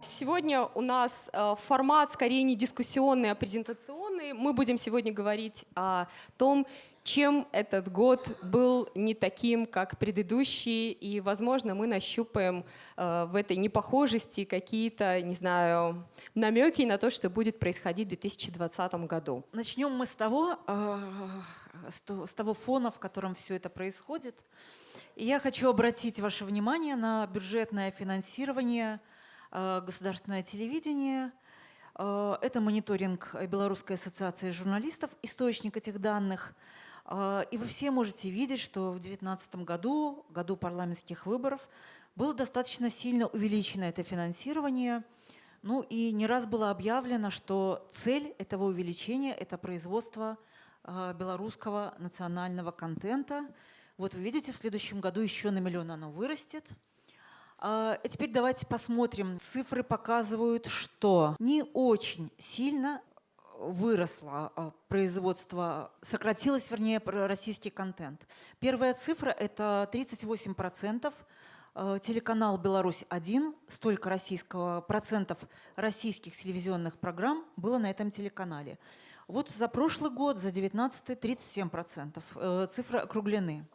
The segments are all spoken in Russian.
Сегодня у нас э, формат скорее не дискуссионный, а презентационный. Мы будем сегодня говорить о том, чем этот год был не таким, как предыдущий, и, возможно, мы нащупаем э, в этой непохожести какие-то, не знаю, намеки на то, что будет происходить в 2020 году. Начнем мы с того, э, с то- с того фона, в котором все это происходит. И я хочу обратить ваше внимание на бюджетное финансирование э, государственное телевидение. Э, Это мониторинг Белорусской ассоциации журналистов, источник этих данных. Э, И вы все можете видеть, что в 2019 году, году парламентских выборов, было достаточно сильно увеличено это финансирование. Ну и не раз было объявлено, что цель этого увеличения – это производство э, белорусского национального контента. Вот вы видите, в следующем году еще на миллион оно вырастет. А, И теперь давайте посмотрим. Цифры показывают, что не очень сильно выросло а, производство, сократилось, вернее, российский контент. Первая цифра – это 38% э, телеканал «Беларусь-1», столько российского, процентов российских телевизионных программ было на этом телеканале. Вот за прошлый год, за 19 37%. э, Цифры округлены.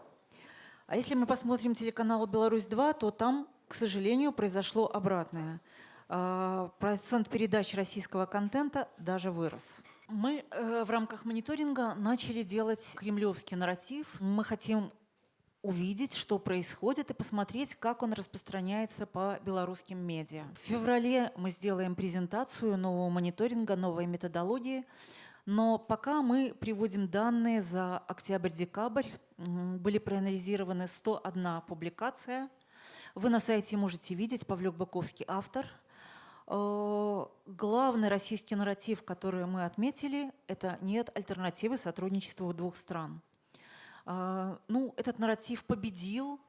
А если мы посмотрим телеканал «Беларусь-2», то там, к сожалению, произошло обратное. А, Процент передач российского контента даже вырос. Мы э, в рамках мониторинга начали делать кремлевский нарратив. Мы хотим увидеть, что происходит, и посмотреть, как он распространяется по белорусским медиа. В феврале мы сделаем презентацию нового мониторинга, новой методологии, но пока мы приводим данные за октябрь-декабрь. Были проанализированы 101 публикация. Вы на сайте можете видеть, Павлюк Баковский автор. Э, Главный российский нарратив, который мы отметили, это нет альтернативы сотрудничеству двух стран. А, Ну, этот нарратив победил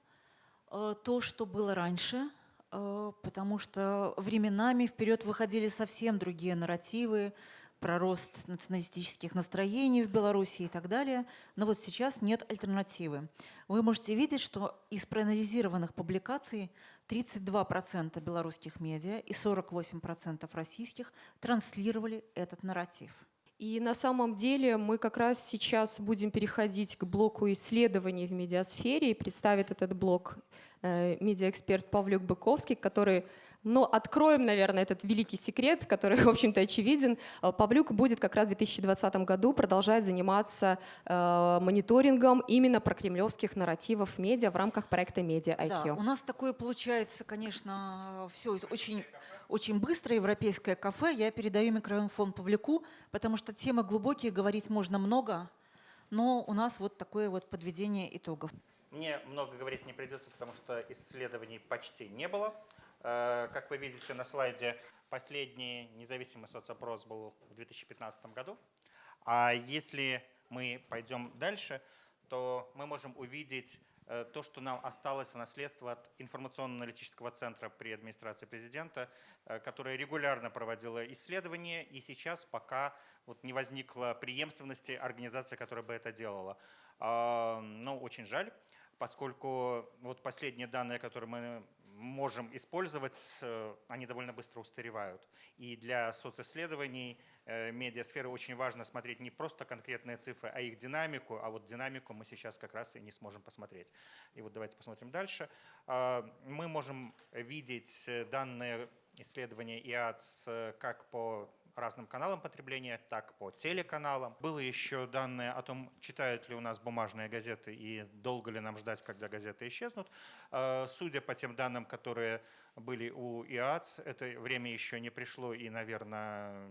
э, то, что было раньше, э, потому что временами вперед выходили совсем другие нарративы про рост националистических настроений в Беларуси и так далее. Но вот сейчас нет альтернативы. Вы можете видеть, что из проанализированных публикаций 32% белорусских медиа и 48% российских транслировали этот нарратив. И на самом деле мы как раз сейчас будем переходить к блоку исследований в медиасфере и представит этот блок э, медиаэксперт Павлюк Быковский, который, ну, откроем, наверное, этот великий секрет, который, в общем-то, очевиден. Э, Павлюк будет как раз в 2020 году продолжать заниматься э, мониторингом именно прокремлевских нарративов медиа в рамках проекта Media Да, IQ. у нас такое получается, конечно, все очень, очень быстро, европейское кафе. Я передаю микрофон Павлюку, потому что темы глубокие, говорить можно много, но у нас вот такое вот подведение итогов. Мне много говорить не придется, потому что исследований почти не было. Э, Как вы видите на слайде, последний независимый соцопрос был в 2015 году. А если мы пойдем дальше, то мы можем увидеть э, то, что нам осталось в наследство от информационно-аналитического центра при администрации президента, э, которая регулярно проводила исследования, и сейчас пока вот не возникла преемственности организации, которая бы это делала. А, Ну, очень жаль, поскольку вот последние данные, которые мы можем использовать, э, они довольно быстро устаревают. И для социсследований э, медиасферы очень важно смотреть не просто конкретные цифры, а их динамику, а вот динамику мы сейчас как раз и не сможем посмотреть. И вот давайте посмотрим дальше. А, Мы можем видеть э, данные исследования ИАЦ как по разным каналам потребления, так по телеканалам. Было еще данные о том, читают ли у нас бумажные газеты и долго ли нам ждать, когда газеты исчезнут. Э, Судя по тем данным, которые были у ИАЦ, это время еще не пришло и, наверное,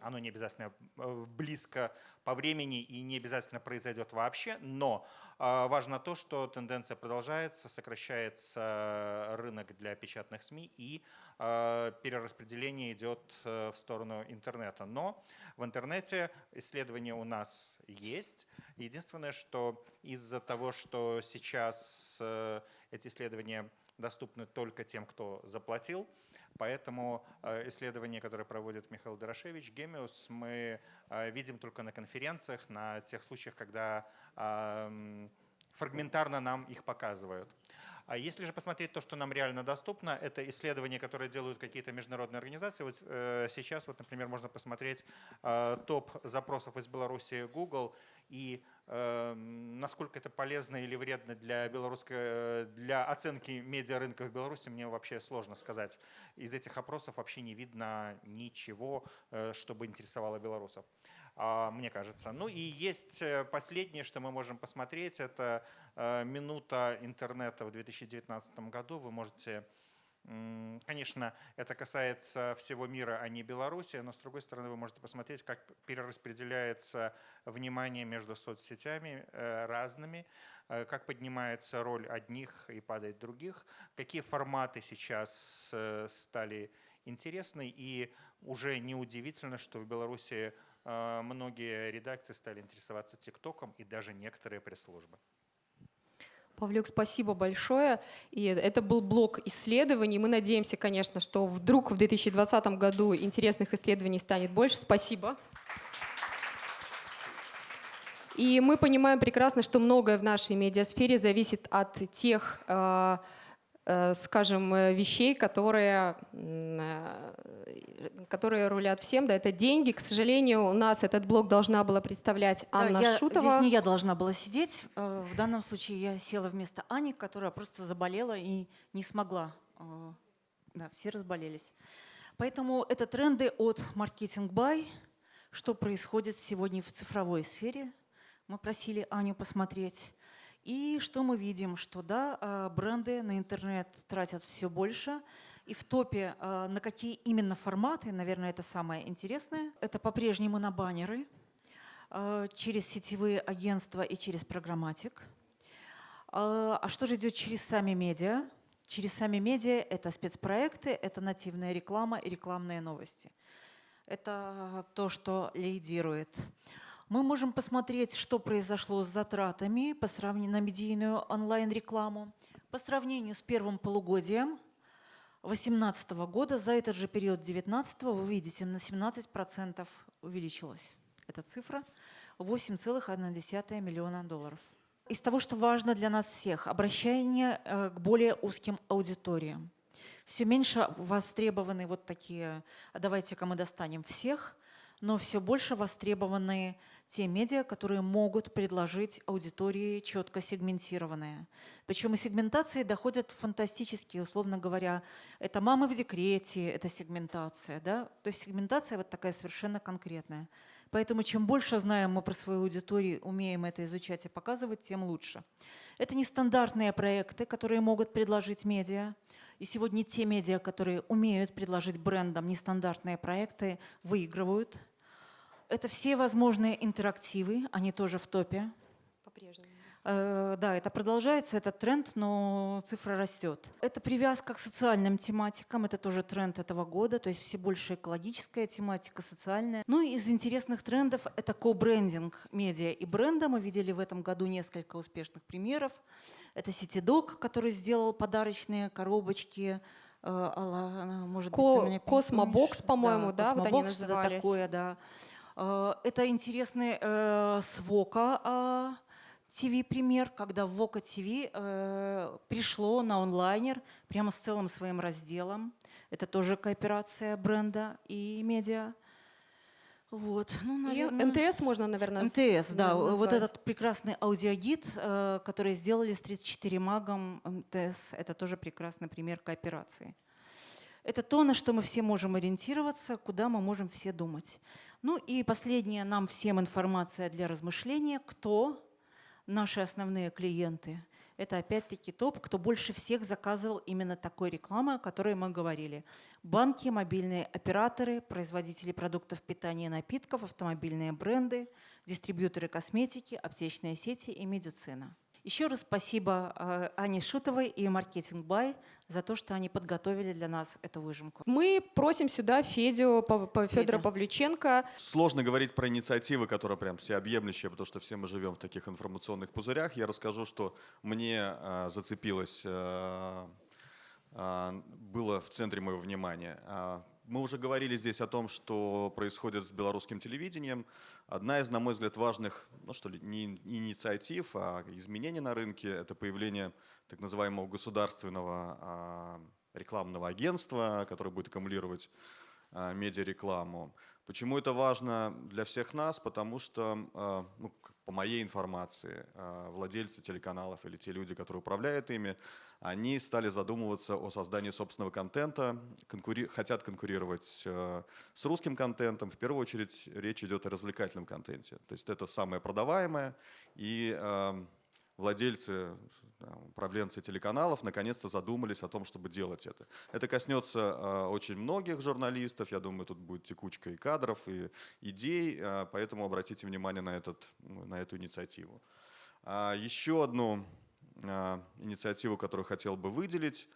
оно не обязательно э, близко по времени и не обязательно произойдет вообще, но э, важно то, что тенденция продолжается, сокращается рынок для печатных СМИ и э, перераспределение идет э, в сторону интернета. Но в интернете исследования у нас есть. Единственное, что из-за того, что сейчас э, эти исследования доступны только тем, кто заплатил, поэтому э, исследования, которые проводит Михаил Дорошевич, Гемиус, мы э, видим только на конференциях, на тех случаях, когда ам, фрагментарно нам их показывают. А если же посмотреть то, что нам реально доступно, это исследования, которые делают какие-то международные организации. Вот э, сейчас, вот, например, можно посмотреть э, топ запросов из Беларуси Google и насколько это полезно или вредно для белорусской, э, для оценки медиарынка в Беларуси, мне вообще сложно сказать. Из этих опросов вообще не видно ничего, э, чтобы интересовало белорусов. А, мне кажется. Ну и есть э, последнее, что мы можем посмотреть, это минута интернета в 2019 году. Вы можете Конечно, это касается всего мира, а не Беларуси, но с другой стороны вы можете посмотреть, как перераспределяется внимание между соцсетями э, разными, как поднимается роль одних и падает других, какие форматы сейчас стали интересны, и уже неудивительно, что в Беларуси многие редакции стали интересоваться ТикТоком и даже некоторые пресс-службы. Павлюк, спасибо большое. И это был блок исследований. Мы надеемся, конечно, что вдруг в 2020 году интересных исследований станет больше. Спасибо. И мы понимаем прекрасно, что многое в нашей медиасфере зависит от тех Э, скажем, э, вещей, которые, э, которые рулят всем. Да, это деньги. К сожалению, у нас этот блок должна была представлять Анна да, я, Шутова. Здесь не я должна была сидеть. В данном случае я села вместо Ани, которая просто заболела и не смогла. Да, все разболелись. Поэтому это тренды от маркетинг бай. Что происходит сегодня в цифровой сфере. Мы просили Аню посмотреть. И что мы видим? Что да, а, бренды на интернет тратят все больше. И в топе а, на какие именно форматы, наверное, это самое интересное. Это по-прежнему на баннеры, а, через сетевые агентства и через программатик. А что же идет через сами медиа? Через сами медиа это спецпроекты, это нативная реклама и рекламные новости. Это то, что лидирует. Мы можем посмотреть, что произошло с затратами по сравнению на медийную онлайн-рекламу. По сравнению с первым полугодием 2018 года, за этот же период 2019 вы видите, на 17% увеличилась эта цифра, 8,1 миллиона долларов. Из того, что важно для нас всех, обращение э, к более узким аудиториям. Все меньше востребованы вот такие, «А давайте-ка мы достанем всех, но все больше востребованы те медиа, которые могут предложить аудитории четко сегментированные. Причем и сегментации доходят фантастически, условно говоря, это мамы в декрете, это сегментация. Да? То есть сегментация вот такая совершенно конкретная. Поэтому чем больше знаем мы про свою аудиторию, умеем это изучать и показывать, тем лучше. Это нестандартные проекты, которые могут предложить медиа. И сегодня те медиа, которые умеют предложить брендам нестандартные проекты, выигрывают – это все возможные интерактивы, они тоже в топе. По-прежнему. Э, да, это продолжается, этот тренд, но цифра растет. Это привязка к социальным тематикам, это тоже тренд этого года, то есть все больше экологическая тематика, социальная. Ну и из интересных трендов это ко-брендинг медиа и бренда. Мы видели в этом году несколько успешных примеров. Это CityDog, который сделал подарочные коробочки, э, может Ко быть, Космобокс, по-моему, да, да вот они назывались. такое, да. Э, это интересный э, с VOKA TV пример, когда VOKA TV э, пришло на Onliner прямо с целым своим разделом. Это тоже кооперация бренда и медиа. Вот, ну, наверное... И МТС можно, наверное, МТС, да. Назвать. Вот этот прекрасный аудиогид, который сделали с 34mag ом МТС, это тоже прекрасный пример кооперации. Это то, на что мы все можем ориентироваться, куда мы можем все думать. Ну и последняя нам всем информация для размышления. Кто наши основные клиенты? Это опять-таки топ, кто больше всех заказывал именно такой рекламы, о которой мы говорили. Банки, мобильные операторы, производители продуктов питания и напитков, автомобильные бренды, дистрибьюторы косметики, аптечные сети и медицина. Еще раз спасибо э, Ане Шутовой и Маркетинг Бай за то, что они подготовили для нас эту выжимку. Мы просим сюда Федю, Федора Федя. Павлюченко. Сложно говорить про инициативы, которые прям всеобъемлющие, потому что все мы живем в таких информационных пузырях. Я расскажу, что мне э, зацепилось, э, э, было в центре моего внимания. Мы уже говорили здесь о том, что происходит с белорусским телевидением. Одна из, на мой взгляд, важных, ну что ли, не инициатив, а изменений на рынке – это появление так называемого государственного а, рекламного агентства, которое будет аккумулировать а, медиарекламу. Почему это важно для всех нас? Потому что, а, ну, по моей информации, владельцы телеканалов или те люди, которые управляют ими, они стали задумываться о создании собственного контента, конкури хотят конкурировать э, с русским контентом. В первую очередь речь идет о развлекательном контенте. То есть это самое продаваемое, и э, владельцы, управленцы телеканалов наконец-то задумались о том, чтобы делать это. Это коснется э, очень многих журналистов, я думаю, тут будет текучка и кадров, и идей, э, поэтому обратите внимание на, этот, на эту инициативу. А еще одну инициативу, которую хотел бы выделить,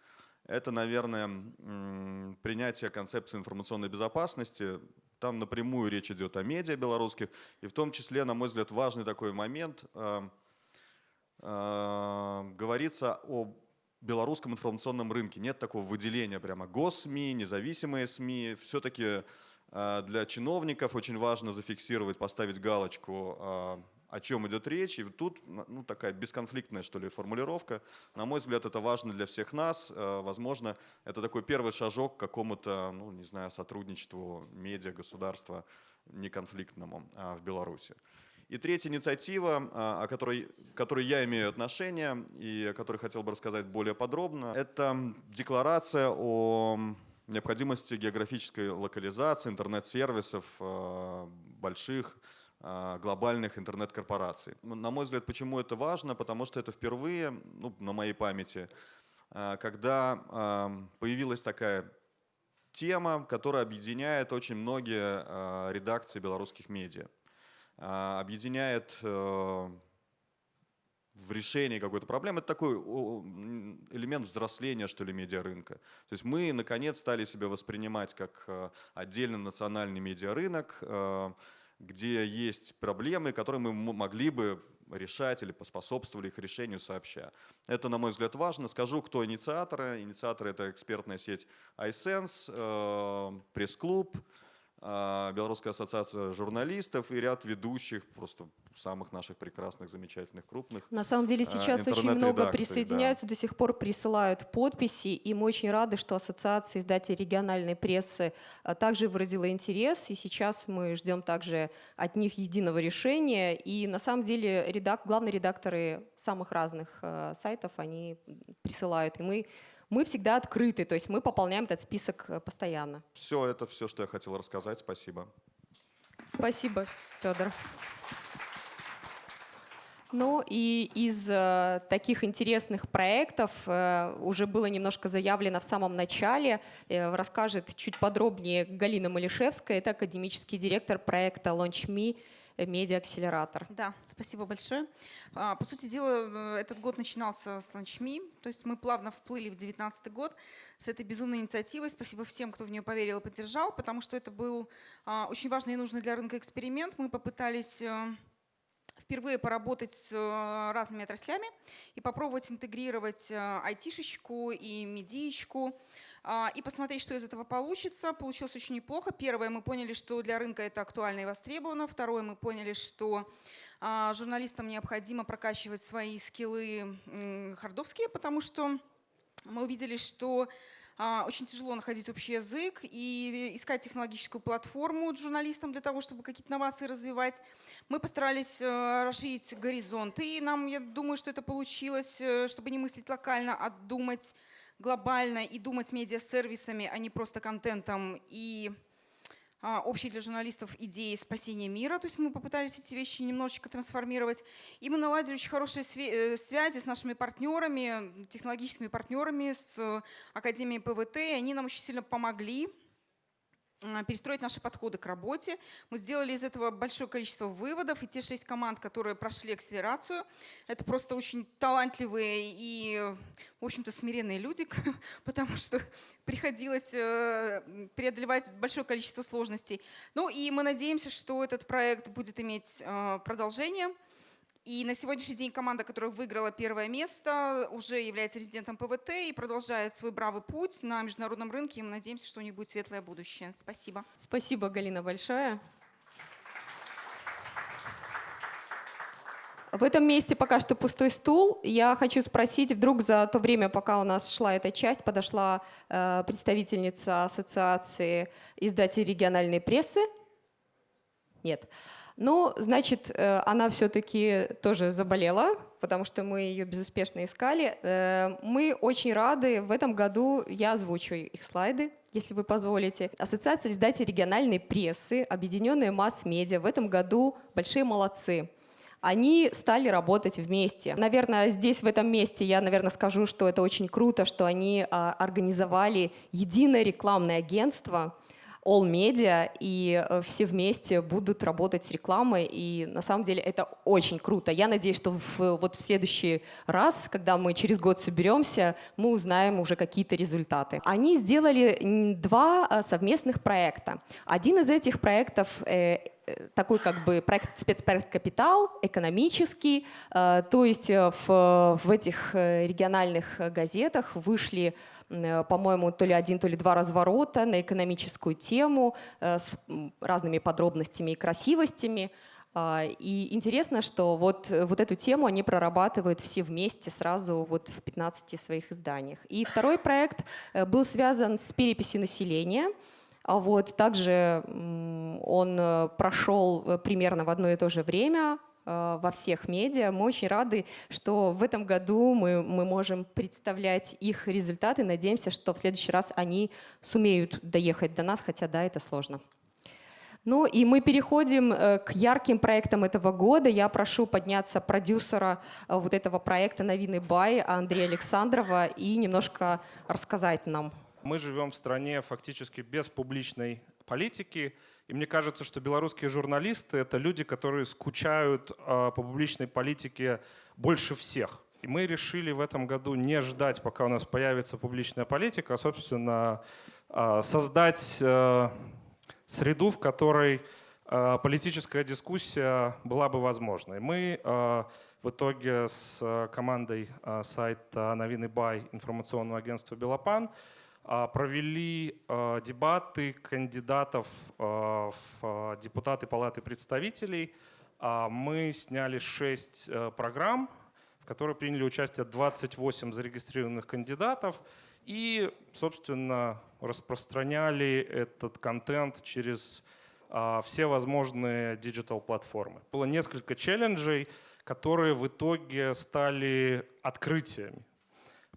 это, наверное, принятие концепции информационной безопасности. Там напрямую речь идет о медиа белорусских, и в том числе, на мой взгляд, важный такой момент – говорится о белорусском информационном рынке. Нет такого выделения прямо госсми, независимые СМИ. Все-таки э, для чиновников очень важно зафиксировать, поставить галочку, э, о чем идет речь. И тут ну, такая бесконфликтная, что ли, формулировка. На мой взгляд, это важно для всех нас. Возможно, это такой первый шажок к какому-то, ну, не знаю, сотрудничеству медиа, государства неконфликтному в Беларуси. И третья инициатива, а, о которой, которой я имею отношение и о которой хотел бы рассказать более подробно, это декларация о необходимости географической локализации интернет-сервисов а, больших а, глобальных интернет-корпораций. На мой взгляд, почему это важно? Потому что это впервые, ну, на моей памяти, когда появилась такая тема, которая объединяет очень многие редакции белорусских медиа. А, объединяет э, в решении какой-то проблемы. Это такой элемент взросления, что ли, медиарынка. То есть мы, наконец, стали себя воспринимать как э, отдельный национальный медиарынок, э, где есть проблемы, которые мы могли бы решать или поспособствовали их решению сообща. Это, на мой взгляд, важно. Скажу, кто инициаторы. Инициаторы – это экспертная сеть iSense, пресс-клуб, а, Белорусская ассоциация журналистов и ряд ведущих, просто самых наших прекрасных, замечательных, крупных. На самом деле а, сейчас очень много присоединяются, да. до сих пор присылают подписи, и мы очень рады, что Ассоциация издателей региональной прессы а, также выразила интерес, и сейчас мы ждем также от них единого решения. И на самом деле редак, главные редакторы самых разных сайтов, они присылают, и мы мы всегда открыты, то есть мы пополняем этот список э, постоянно. Все, это все, что я хотел рассказать. Спасибо. Спасибо, Федор. Ну и из э, таких интересных проектов э, уже было немножко заявлено в самом начале. Э, расскажет чуть подробнее Галина Малишевская, это академический директор проекта LaunchMe медиа-акселератор. Да, спасибо большое. А, по сути дела, э, этот год начинался с LaunchMe, то есть мы плавно вплыли в 2019 год с этой безумной инициативой. Спасибо всем, кто в нее поверил и поддержал, потому что это был а, очень важный и нужный для рынка эксперимент. Мы попытались э, впервые поработать с э, разными отраслями и попробовать интегрировать айтишечку и медиечку, и посмотреть, что из этого получится. Получилось очень неплохо. Первое, мы поняли, что для рынка это актуально и востребовано. Второе, мы поняли, что а, журналистам необходимо прокачивать свои скиллы хардовские, потому что мы увидели, что а, очень тяжело находить общий язык и искать технологическую платформу журналистам для того, чтобы какие-то новации развивать. Мы постарались э, расширить горизонты, и нам, я думаю, что это получилось, э, чтобы не мыслить локально, а думать глобально и думать медиа-сервисами, а не просто контентом и а, общей для журналистов идеи спасения мира. То есть мы попытались эти вещи немножечко трансформировать. И мы наладили очень хорошие э, связи с нашими партнерами, технологическими партнерами, с Академией ПВТ. И они нам очень сильно помогли перестроить наши подходы к работе. Мы сделали из этого большое количество выводов, и те шесть команд, которые прошли акселерацию, это просто очень талантливые и, в общем-то, смиренные люди, потому что приходилось э, преодолевать большое количество сложностей. Ну и мы надеемся, что этот проект будет иметь э, продолжение. И на сегодняшний день команда, которая выиграла первое место, уже является резидентом ПВТ и продолжает свой бравый путь на международном рынке. И мы надеемся, что у них будет светлое будущее. Спасибо. Спасибо, Галина, большое. В этом месте пока что пустой стул. Я хочу спросить, вдруг за то время, пока у нас шла эта часть, подошла э, представительница Ассоциации издателей региональной прессы? Нет. Ну, значит, э, она все-таки тоже заболела, потому что мы ее безуспешно искали. Э, мы очень рады. В этом году я озвучу их слайды, если вы позволите. Ассоциация издателей региональной прессы, объединенные масс-медиа в этом году большие молодцы они стали работать вместе. Наверное, здесь, в этом месте, я, наверное, скажу, что это очень круто, что они а, организовали единое рекламное агентство, All Media, и э, все вместе будут работать с рекламой, и на самом деле это очень круто. Я надеюсь, что в, вот в следующий раз, когда мы через год соберемся, мы узнаем уже какие-то результаты. Они сделали два э, совместных проекта. Один из этих проектов э, такой как бы проект спецпроект «Капитал», экономический, то есть в, в этих региональных газетах вышли по-моему, то ли один, то ли два разворота на экономическую тему э, с разными подробностями и красивостями. А, и интересно, что вот, вот эту тему они прорабатывают все вместе сразу вот в 15 своих изданиях. И второй проект э, был связан с переписью населения. А вот также он прошел примерно в одно и то же время, Э, во всех медиа. Мы очень рады, что в этом году мы, мы можем представлять их результаты. Надеемся, что в следующий раз они сумеют доехать до нас, хотя да, это сложно. Ну и мы переходим э, к ярким проектам этого года. Я прошу подняться продюсера э, вот этого проекта «Новины Бай» Андрея Александрова и немножко рассказать нам. Мы живем в стране фактически без публичной политики. И мне кажется, что белорусские журналисты — это люди, которые скучают э, по публичной политике больше всех. И мы решили в этом году не ждать, пока у нас появится публичная политика, а, собственно, э, создать э, среду, в которой э, политическая дискуссия была бы возможной. Мы в итоге с командой э, сайта «Новины Бай» информационного агентства «Белопан» А, провели а, дебаты кандидатов а, в депутаты Палаты представителей. Мы сняли 6 э, программ, в которых приняли участие 28 зарегистрированных кандидатов и, собственно, распространяли этот контент через все возможные диджитал-платформы. Было несколько челленджей, которые в итоге стали открытиями.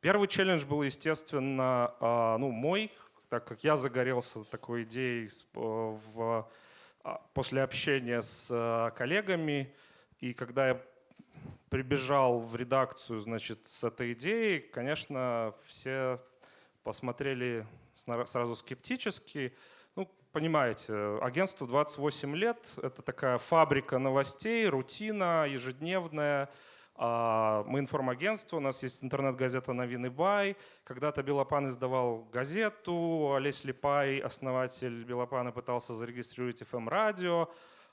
Первый челлендж был, естественно, а, ну, мой, так как я загорелся такой идеей э, в, а, после общения с э, коллегами. И когда я прибежал в редакцию значит, с этой идеей, конечно, все посмотрели сразу скептически. Ну, понимаете, агентство 28 лет, это такая фабрика новостей, рутина ежедневная, мы информагентство, у нас есть интернет-газета «Новины Бай». Когда-то Белопан издавал газету, Олесь Липай, основатель Белопана, пытался зарегистрировать FM-радио.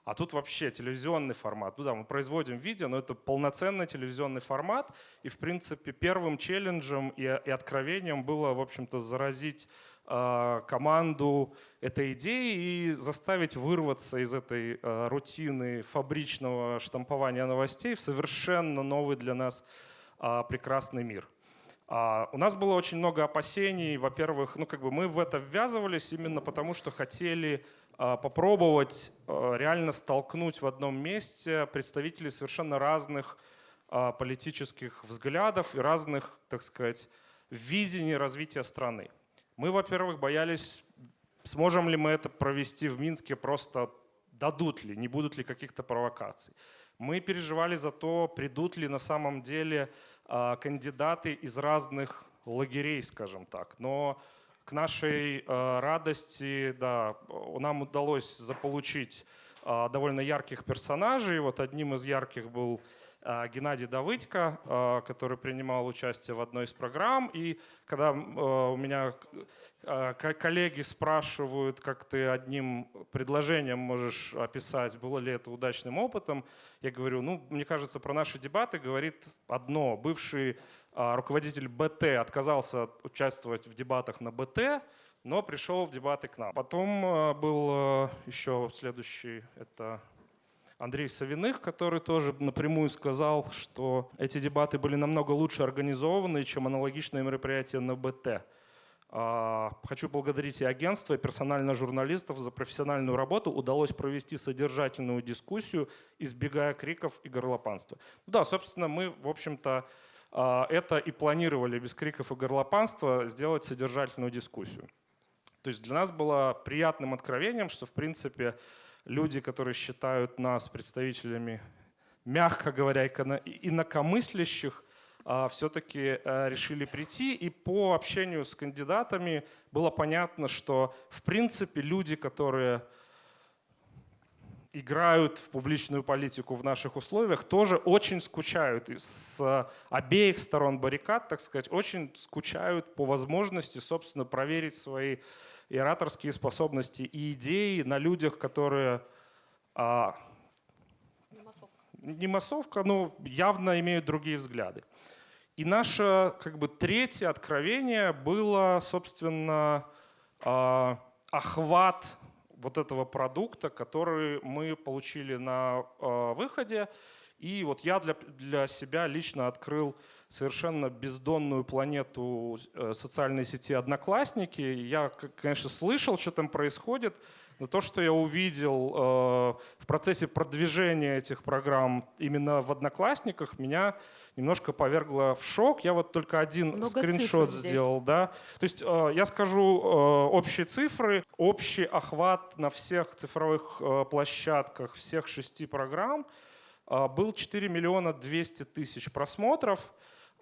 А тут вообще телевизионный формат. Ну да, мы производим видео, но это полноценный телевизионный формат. И, в принципе, первым челленджем и, и откровением было, в общем-то, заразить э, команду этой идеей и заставить вырваться из этой э, рутины фабричного штампования новостей в совершенно новый для нас э, прекрасный мир. Uh, у нас было очень много опасений. Во-первых, ну как бы мы в это ввязывались именно потому, что хотели попробовать а, реально столкнуть в одном месте представителей совершенно разных а, политических взглядов и разных, так сказать, видений развития страны. Мы, во-первых, боялись, сможем ли мы это провести в Минске, просто дадут ли, не будут ли каких-то провокаций. Мы переживали за то, придут ли на самом деле кандидаты из разных лагерей, скажем так. Но к нашей э, радости, да, нам удалось заполучить э, довольно ярких персонажей. Вот одним из ярких был э, Геннадий Давыдько, который принимал участие в одной из программ. И когда у меня коллеги спрашивают, как ты одним предложением можешь описать, было ли это удачным опытом, я говорю, ну, мне кажется, про наши дебаты говорит одно. Бывший руководитель БТ отказался участвовать в дебатах на БТ, но пришел в дебаты к нам. Потом а, был а, еще следующий, это Андрей Савиных, который тоже напрямую сказал, что эти дебаты были намного лучше организованы, чем аналогичные мероприятия на БТ. А, хочу поблагодарить и агентство, и персонально журналистов за профессиональную работу. Удалось провести содержательную дискуссию, избегая криков и горлопанства. Да, собственно, мы, в общем-то, а, это и планировали без криков и горлопанства сделать содержательную дискуссию. То есть для нас было приятным откровением, что, в принципе, люди, которые считают нас представителями, мягко говоря, инакомыслящих, а, все-таки э, решили прийти. И по общению с кандидатами было понятно, что в принципе люди, которые играют в публичную политику в наших условиях, тоже очень скучают. И с обеих сторон баррикад, так сказать, очень скучают по возможности, собственно, проверить свои и ораторские способности и идеи на людях, которые а, не массовка, но явно имеют другие взгляды. И наше как бы третье откровение было, собственно, а, охват вот этого продукта, который мы получили на а, выходе. И вот я для, для себя лично открыл совершенно бездонную планету э, социальной сети «Одноклассники». Я, конечно, слышал, что там происходит, но то, что я увидел э, в процессе продвижения этих программ именно в «Одноклассниках», меня немножко повергло в шок. Я вот только один Много скриншот сделал. Да? То есть э, я скажу э, общие цифры. Общий охват на всех цифровых площадках всех шести программ был 4 миллиона 200 тысяч просмотров.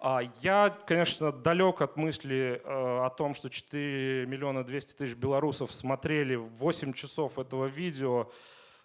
А я, конечно, далек от мысли э, о том, что 4 миллиона 200 тысяч белорусов смотрели 8 часов этого видео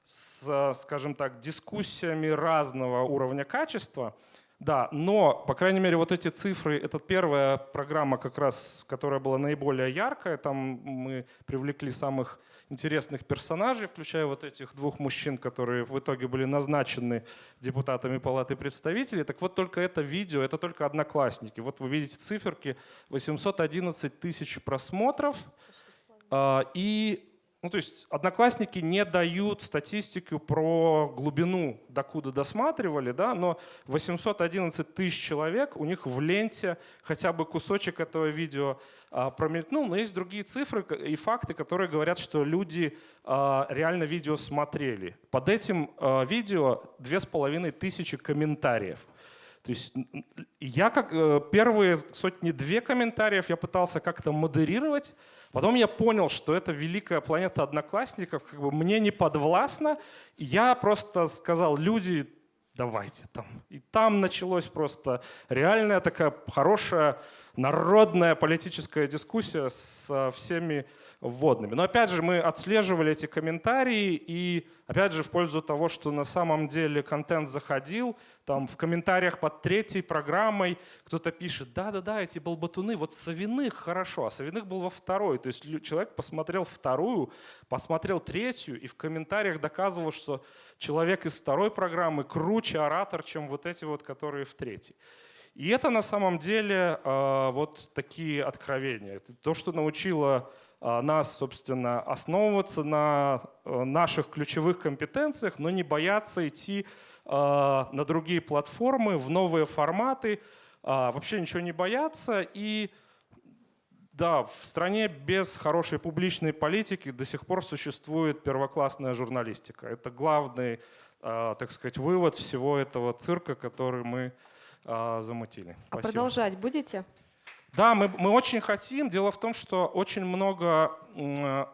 с, скажем так, дискуссиями разного уровня качества. Да, но, по крайней мере, вот эти цифры, это первая программа, как раз, которая была наиболее яркая. Там мы привлекли самых интересных персонажей, включая вот этих двух мужчин, которые в итоге были назначены депутатами Палаты представителей. Так вот только это видео, это только одноклассники. Вот вы видите циферки, 811 тысяч просмотров. А, и ну, то есть одноклассники не дают статистику про глубину, докуда досматривали, да, но 811 тысяч человек, у них в ленте хотя бы кусочек этого видео а, промелькнул, но есть другие цифры и факты, которые говорят, что люди а, реально видео смотрели. Под этим а, видео две с половиной тысячи комментариев. То есть я как э, первые сотни-две комментариев я пытался как-то модерировать, потом я понял, что это великая планета одноклассников, как бы мне не подвластно, я просто сказал, люди, давайте там. И там началось просто реальная такая хорошая народная политическая дискуссия со всеми вводными. Но опять же, мы отслеживали эти комментарии, и опять же, в пользу того, что на самом деле контент заходил, там в комментариях под третьей программой кто-то пишет, да-да-да, эти болбатуны, вот Савиных хорошо, а Савиных был во второй. То есть человек посмотрел вторую, посмотрел третью, и в комментариях доказывал, что человек из второй программы круче оратор, чем вот эти вот, которые в третьей. И это на самом деле э, вот такие откровения. То, что научило э, нас, собственно, основываться на э, наших ключевых компетенциях, но не бояться идти на другие платформы, в новые форматы, вообще ничего не бояться. И да, в стране без хорошей публичной политики до сих пор существует первоклассная журналистика. Это главный, так сказать, вывод всего этого цирка, который мы а, замутили. А Спасибо. продолжать будете? Да, мы, мы очень хотим. Дело в том, что очень много э,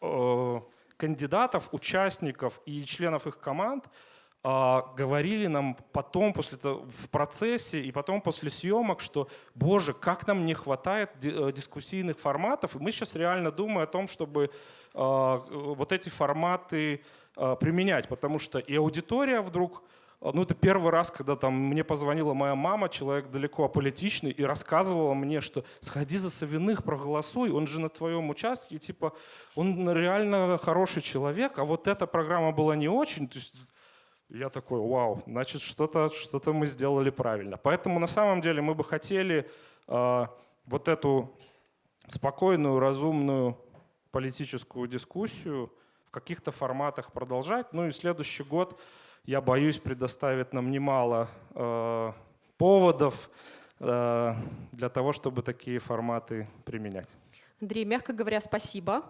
э, кандидатов, участников и членов их команд э, говорили нам потом, после в процессе и потом после съемок, что, боже, как нам не хватает э, дискуссийных форматов. И мы сейчас реально думаем о том, чтобы э, вот эти форматы э, применять, потому что и аудитория вдруг а, ну, это первый раз, когда там мне позвонила моя мама, человек далеко аполитичный, и рассказывала мне, что сходи за Савиных, проголосуй, он же на твоем участке, типа, он реально хороший человек, а вот эта программа была не очень. То есть я такой, вау, значит, что-то что, -то, мы сделали правильно. Поэтому на самом деле мы бы хотели э, вот эту спокойную, разумную политическую дискуссию в каких-то форматах продолжать. Ну и следующий год, я боюсь, предоставит нам немало э, поводов э, для того, чтобы такие форматы применять. Андрей, мягко говоря, спасибо.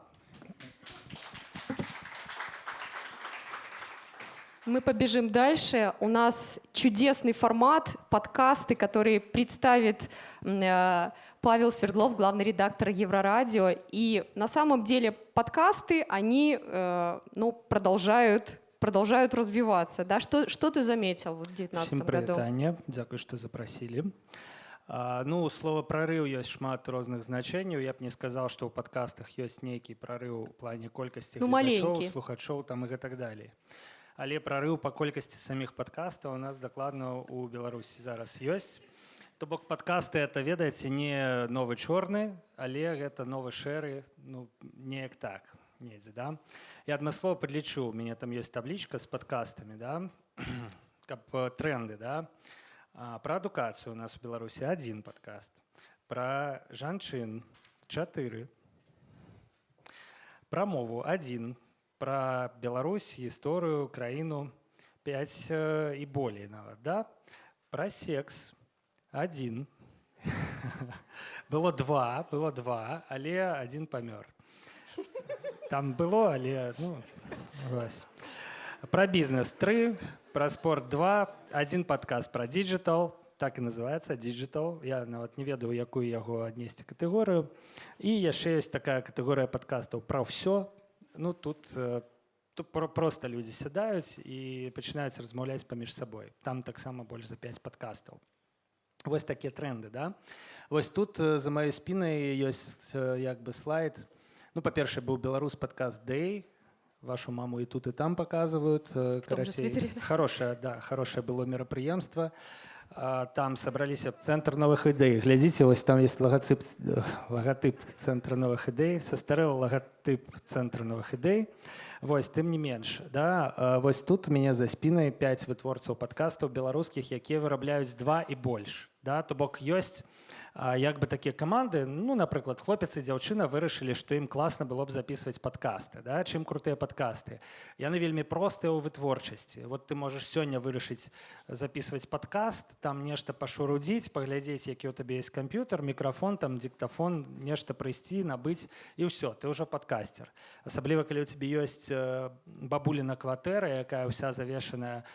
Мы побежим дальше. У нас чудесный формат, подкасты, которые представит э, Павел Свердлов, главный редактор Еврорадио. И на самом деле подкасты, они э, ну, продолжают, продолжают развиваться. Да? Что, что ты заметил в 2019 Всім году? прывітанне дзякуй што запрасілі А, ну слова прарыў ёсць шмат розных значэнняў я б не сказал што ў падкастах ёсць нейкі прарыў у плане колькасці Ну, гледачоў, маленькі. слухачоў там і гэтак далей але прарыў па колькасці саміх падкастаў у нас дакладна у беларусі зараз ёсць то бок падкасты это ведаеце не новы чорны але гэта новы шэры ну неяк так недзе да я адмыслова падлічу у мяне там ёсць таблічка з падкастамі да каб э, тренды да А, Про адукацыю у нас у Беларусі один падкаст. Про жанчын чатыры. Про мову один. Про Беларусь, гісторыю, краіну 5 і болей нават. Да? Про секс один. Было два, было два, але один памёр. Там было, але ну, вось. Про бізнес 3, про спорт 2, один падкаст про диджитал, так і называется digital. Я нават не ведаю, якую яго аднесці катэгорыю. І яшчэ ёсць такая катэгорыя падкастаў пра ўсё. Ну тут, э, тут про- просто людзі сядаюць і пачынаюць размаўляць паміж сабой. Там таксама больш за 5 падкастаў. Вось такія тренды, да? Вось тут э, за маёй спінай ёсць э, як бы слайд. Ну, па-першае, быў беларус падкаст Day, вашу маму и тут и там показывают. э, В том же карацей. свитере, да. Хорошее, да, хорошее было мероприемство. А, Там собрались центр новых идей. Глядите, вот там есть логотип, э, логотип центра новых идей, состарел логотип центра новых идей. Вось, тым не менш, да, а, вось тут у мяне за спінай 5 вытворцаў падкастаў беларускіх, якія вырабляюць два і больш. Да, то бок ёсць а, як бы такія каманды ну напрыклад хлопец і дзяўчына вырашылі што ім класна было б записываць падкасты да? чым крутыя падкасты яны вельмі простыя ў вытворчасці вот ты можаш сёння вырашыць записываць падкаст там нешта пашурудзіць паглядзець які у табе есть камп'ютер мікрафон там диктафон нешта прыйсці набыць і ўсё ты ўжо падкастер асабліва калі у тебе ёсць бабуліна кватэра якая ўся завешаная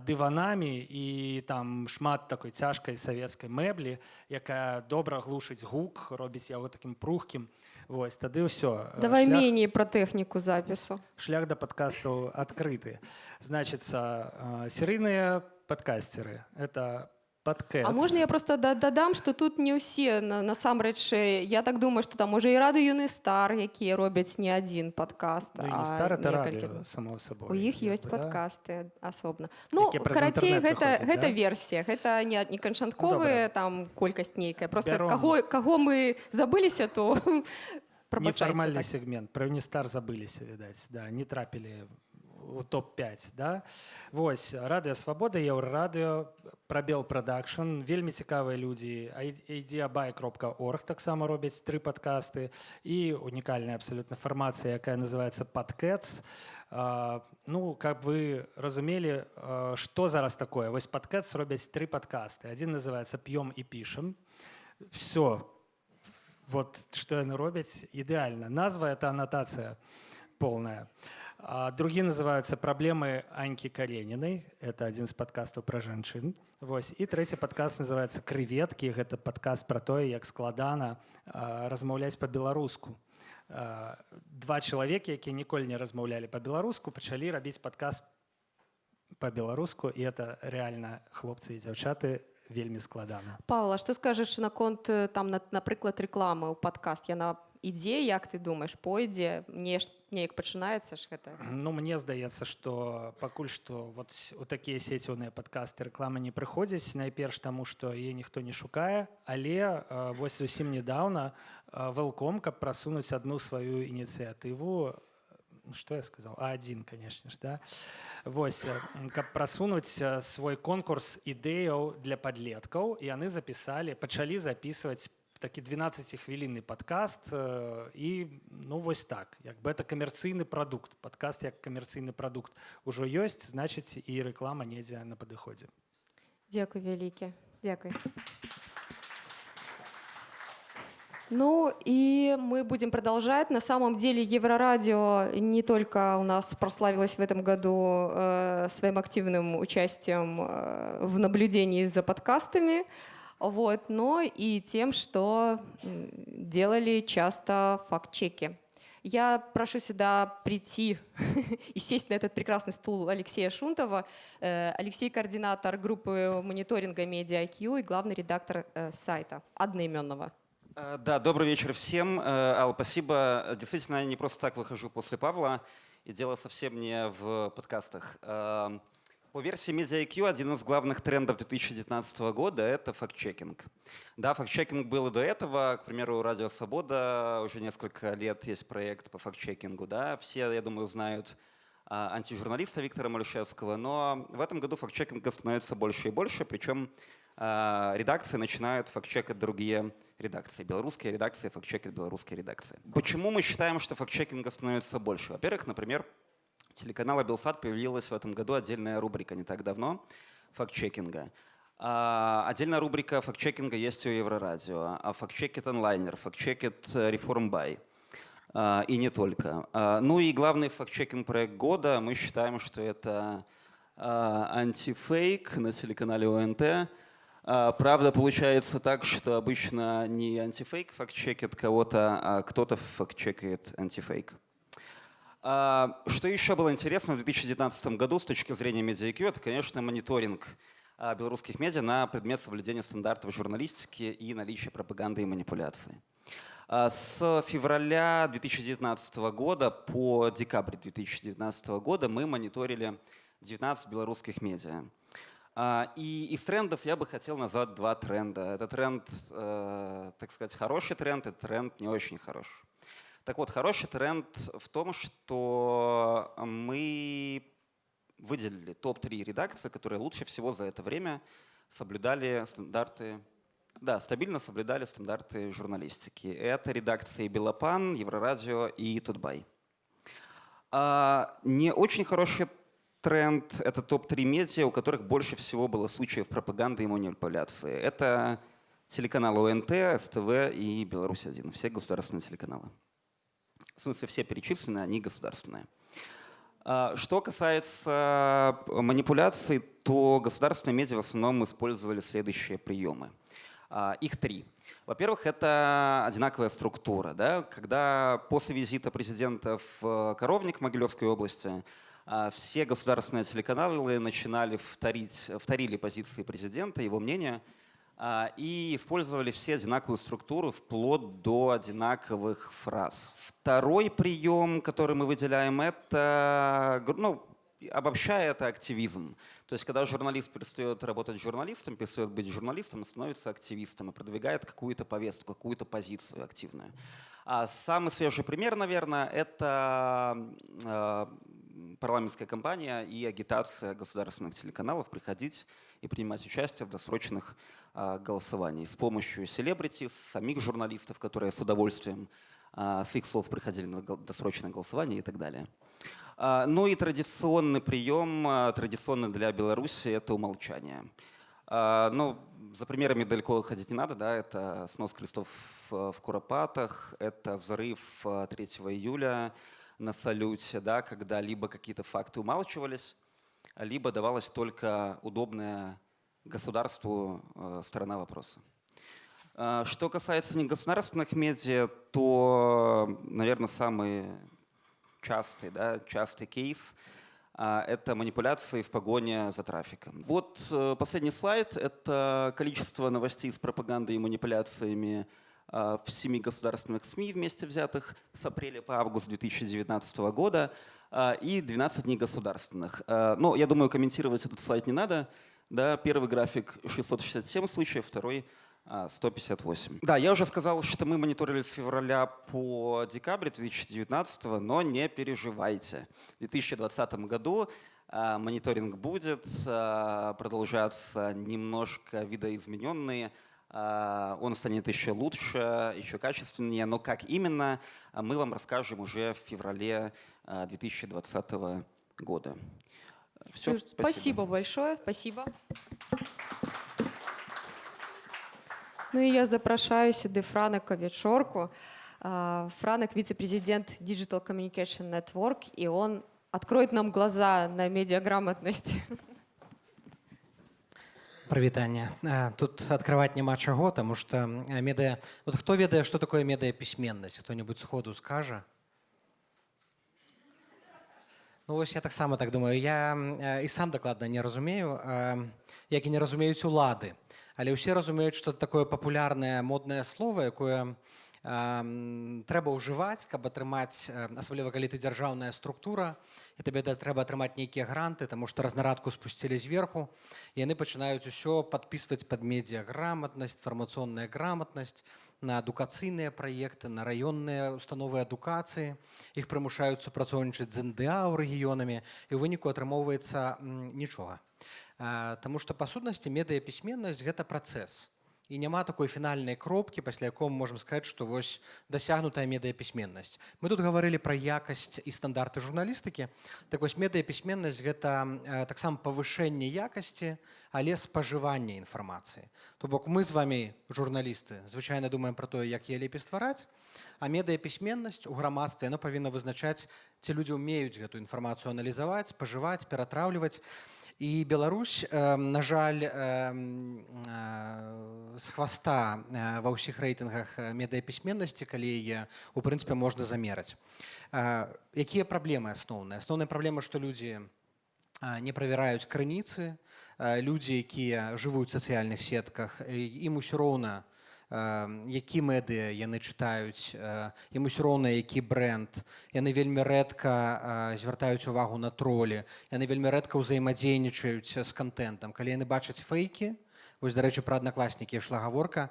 дыванамі і там шмат такой цяжкай савецкай мэблі якая добра глушыць гук робіць яго таким прухкім вось тады ўсё Э, Давай шлях- менее про технику запису. шлях да падкастаў адкрыты значится э, серыйныя падкастеры это падкэт А можно я просто да- дадам, что тут не ўсе на- насамрэч я так думаю, что там уже і рады юны стар, якія робяць не один подкаст, ну, не стар это некалькі. радыё само собой У іх ёсць бы, да. падкасты асобна. Ну карацей гэта гэта да? версія, гэта не не канчатковая добра. там колькасць нейкая. Просто Бяром. каго каго мы забыліся, то прабачайце нефармальны так. сегмент про Унистар забыліся відаць да не трапілі у топ-5 да Вось радыё свабода еўрарадыё прабел прадакшн вельмі цікавыя людзі айдиабай кропка орг таксама робяць тры падкасты і унікальная абсалютна фармацыя якая называется падкэтс ну как вы разумелі а, што зараз такое вось падкэтс робяць тры падкасты адзін называется п'ём і пішам все вот что яны робяць ідэальна назва это аннотация полная А другі называются праблемы анькі каренінай это один з подкастаў пра жанчын Вось. І трэці падкаст называется крыветкі гэта падкаст про тое як складана а, размаўляць по-беларуску. Два чалавекі якія ніколі не размаўлялі по-беларуску пачалі рабіць падкаст по-беларуску і это реально хлопцы і дзяўчаты вельмі складана. Павла, што скажаш наконт там на- напрыклад рэкламы ў падкаст яна ідзе як ты думаешь пойдзе ж неяк пачынаецца ж гэта Ну мне здаецца што пакуль што вот у такія сеціўныя падкасты рэкламы не прыходзяць найперш таму што яе ніхто не шукае але э, вось зусім нядаўна вэлком каб прасунуць адну сваю ініцыятыву что я сказал? А1 конечно ж да. Вось э, каб прасунуць э, свой конкурс ідэяў для падлеткаў яны запісалі пачалі записываць такі 12-хвілінны падкаст э, і ну вось так як бы это камерцыйны прадукт падкаст як камерцыйны прадукт ужо ёсць значыць і рэклама недзе на падыходзе Дякую вялікі. Дякую. Ну и мы будем продолжать. На самом деле Еврорадио не только у нас прославилось в этом году э, своим активным участием э, в наблюдении за подкастами, вот, но и тем, что делали часто факт-чеки. Я прошу сюда прийти и сесть на этот прекрасный стул Алексея Шунтова. Э, Алексей – координатор группы мониторинга MediaIQ и главный редактор э, сайта одноименного. Э, Да, добрый вечер всем. Алла, спасибо. Действительно, я не просто так выхожу после Павла, и дело совсем не в подкастах. По версии MediaIQ один из главных трендов 2019 года – это факт-чекинг. Да, факт-чекинг был и до этого. К примеру, «Радио Свобода» уже несколько лет есть проект по факт-чекингу. Да? Все, я думаю, знают а, антижурналиста Виктора Малюшевского, но в этом году факт-чекинга становится больше и больше, причем а, редакции начинают факт-чекать другие редакции. Белорусские редакции факт-чекают белорусские редакции. Почему мы считаем, что факт-чекинга становится больше? Во-первых, например, телеканала Белсат появилась в этом году отдельная рубрика не так давно факт-чекинга. А, Отдельная рубрика факт-чекинга есть у Еврорадио, а факт-чекит онлайнер, факт-чекит Реформбай. А, И не только. Ну и главный факт-чекинг проект года, мы считаем, что это антифейк на телеканале ОНТ. Правда, получается так, что обычно не антифейк факт-чекит кого-то, а кто-то факт-чекает антифейк. А, Что еще было интересно в 2019 году с точки зрения MediaIQ, это, конечно, мониторинг а, белорусских медиа на предмет соблюдения стандартов журналистики и наличия пропаганды и манипуляции. А, С февраля 2019 года по декабрь 2019 года мы мониторили 19 белорусских медиа. И из трендов я бы хотел назвать два тренда. Это тренд, э, так сказать, хороший тренд, и тренд не очень хороший. Так вот, хороший тренд в том, что мы выделили топ-3 редакции, которые лучше всего за это время соблюдали стандарты, да, стабильно соблюдали стандарты журналистики. Это редакции Белопан, Еврорадио и Тутбай. А, Не очень хороший тренд — это топ-3 медиа, у которых больше всего было случаев пропаганды и манипуляции. Это телеканалы ОНТ, СТВ и Беларусь-1, все государственные телеканалы. В смысле, все перечислены, они государственные. А, Что касается э, манипуляций, то государственные медиа в основном использовали следующие приемы. А, Их три. Во-первых, это одинаковая структура. Да? Когда после визита президента в э, Коровник Могилевской области а, все государственные телеканалы начинали вторить, вторили позиции президента, его мнение, и использовали все одинаковую структуру вплоть до одинаковых фраз. Второй прием, который мы выделяем, это, ну, обобщая, это активизм. То есть, когда журналист перестает работать журналистом, перестает быть журналистом, становится активистом и продвигает какую-то повестку, какую-то позицию активную. А самый свежий пример, наверное, это э, парламентская кампания и агитация государственных телеканалов приходить и принимать участие в досрочных а, голосованиях с помощью селебрити, самих журналистов, которые с удовольствием с их слов приходили на досрочное голосование и так далее. А, Ну и традиционный прием, а, традиционный для Беларуси, это умолчание. А, Ну, за примерами далеко ходить не надо, да, это снос крестов в Куропатах, это взрыв а, 3 июля на салюте, да, когда либо какие-то факты умалчивались, либо давалась только удобная государству сторона вопроса. А, Что касается негосударственных медиа, то, наверное, самый частый, да, частый кейс а, это манипуляции в погоне за трафиком. Вот э, последний слайд – это количество новостей с пропагандой и манипуляциями а, в семи государственных СМИ вместе взятых с апреля по август 2019 года и 12 негосударственных. А, Но я думаю, комментировать этот слайд не надо. Да, первый график 667 случаев, второй 158. Да, я уже сказал, что мы мониторили с февраля по декабрь 2019, но не переживайте. В 2020 году а, мониторинг будет а, продолжаться немножко видоизмененный, А, Он станет еще лучше, еще качественнее, но как именно, а, мы вам расскажем уже в феврале а, 2020 года. Все, Юр, спасибо большое, спасибо. Ну и я запрошаю сюда Франека Ветшорку. А, Франек – вице-президент Digital Communication Network, и он откроет нам глаза на медиаграмотность. Прывітанне. А, Тут адкрываць няма чаго, таму што а, медыа вот хто ведае, што такое медыяпісьменнасць, хто-небудзь сходу скажа. Ну вось я таксама так думаю. Я а, і сам дакладна не разумею, а, як і не разумеюць улады. Але ўсе разумеюць, што такое папулярнае моднае слово, якое а, м, трэба ўжываць, каб атрымаць, а, асабліва калі ты дзяржаўная структура, і табе да- трэба атрымаць нейкія гранты, таму што разнарадку спусцілі зверху, і яны пачынаюць усё падпісваць пад медыаграмотнасць, інфармацыйная грамотнасць, на адукацыйныя праекты, на раённыя установы адукацыі. Іх прымушаюць супрацоўнічаць з НДА ў рэгіёнамі, і ў выніку атрымоўваецца нічога. А, Таму што па сутнасці медыяпісьменнасць гэта працэс. І няма такой фінальнай кропкі, пасля якой мы можам сказаць, што вось дасягнутая медыяпісьменнасць. Мы тут гаварылі пра якасць і стандарты журналістыкі. Так вось медыяпісьменнасць гэта э, таксама павышэнне якасці, але спажывання інфармацыі. То бок мы з вами журналісты звычайна думаем пра тое, як яе лепей ствараць, а медыяпісьменнасць у грамадстве яна павінна вызначаць, ці людзі ўмеюць гэту інфармацыю аналізаваць, спажываць, ператраўліваць. І Беларусь, э, на жаль, м, э, з хваста э, ва ўсіх рэйтынгах э, медыяпісьменнасці, калі яе у прынцыпе можна замераць. Якія праблемы асноўныя? Асноўная праблема, што людзі не правяраюць крыніцы, людзі, якія жывуць у сацыяльных сетках, ім усё роўна, а, які медыа яны чытаюць, ім усё роўна, які бренд. Яны вельмі рэдка звяртаюць увагу на тролі, яны вельмі рэдка ўзаемадзейнічаюць з кантэнтам. Калі яны бачаць фэйкі, вось, дарэчы, пра аднакласнікі ішла гаворка,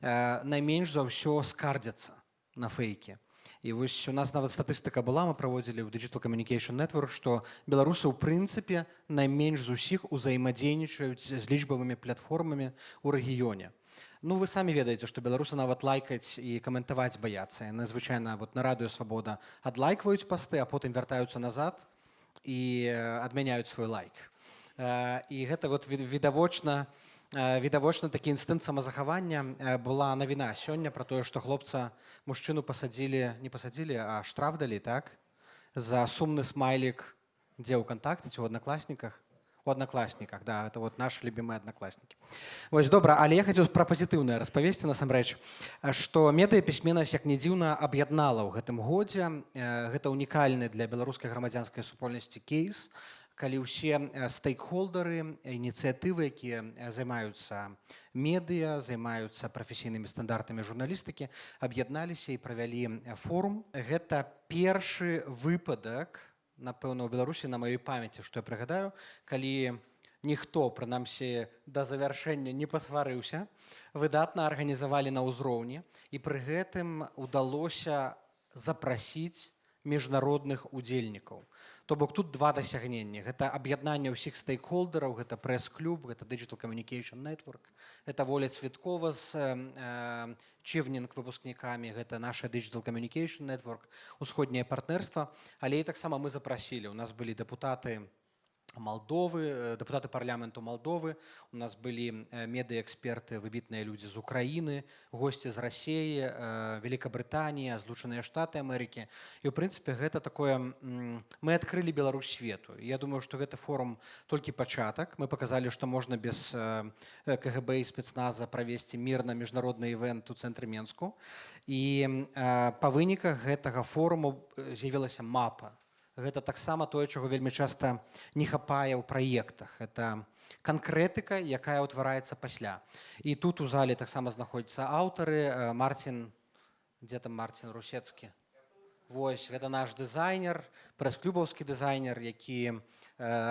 найменш за ўсё скардзяцца на фэйкі. І вось у нас нават статыстыка была, мы праводзілі ў Digital Communication Network, што беларусы ў прынцыпе найменш з усіх узаемадзейнічаюць з лічбавымі платформамі ў рэгіёне. Ну вы самі ведаеце, што беларусы нават лайкаць і каментаваць баяцца. Яны звычайна вот, на радыё свабода адлайкваюць пасты, а потым вяртаюцца назад і э, адмяняюць свой лайк. Э, І гэта вот від- відавочна, э, відавочна такі інстынкт самазахавання э, была навіна сёння пра тое, што хлопца мужчыну пасадзілі, не пасадзілі, а штраф далі так за сумны смайлік дзе ў кантакце ці ў аднакласніках у аднакласніках да это вот наши любимые аднакласнікі Вось добра але я хацеў пра пазітыўнае распавесці насамрэч а, што медыяпісьменнасць як не дзіўна аб'яднала ў гэтым годзе. Э, гэта унікальны для беларускай грамадзянскай супольнасці кейс калі ўсе э, стейкхолдары ініцыятывы якія э, займаюцца медыа займаюцца прафесійнымі стандартамі журналістыкі аб'ядналіся і правялі э, форум. Гэта першы выпадак напэўна у беларусі на маёй памяці што я прыгадаю калі ніхто прынамсі да завяршэння не пасварыўся выдатна арганізавалі на ўзроўні і пры гэтым удалося запрасіць міжнародных удзельнікаў. То бок тут два дасягнення. Гэта аб'яднанне ўсіх стейкхолдераў гэта прэс-клуб гэта digital communication network это воля цветкова з э, чывнінг выпускнікамі гэта наша digital communication network усходняе партнерства але і таксама мы запрасілі у нас былі дэпутаты Молдовы, э, депутаты парламенту Молдовы, у нас были э, медыэксперты, выбітныя людзі з Украіны, госці з Расіі, э, Великабрытанія, Злучаныя Штаты Амерыкі. І ў прынцыпе гэта такое мы адкрылі Беларусь свету. Я думаю, што гэты форум толькі пачатак. Мы паказалі, што можна без КГБ і спецназа правесці мірна міжнародны івент у цэнтры Менску. І э, па выніках гэтага форуму э, з'явілася мапа гэта таксама тое чаго вельмі часта не хапае ў праектах. Это канкрэтыка якая ўтвараецца пасля. І тут у зале таксама знаходзяцца аўтары. Э, марцін дзе там марцін русецкі? Вось гэта наш дызайнер прэс-клюбаўскі дызайнер які э,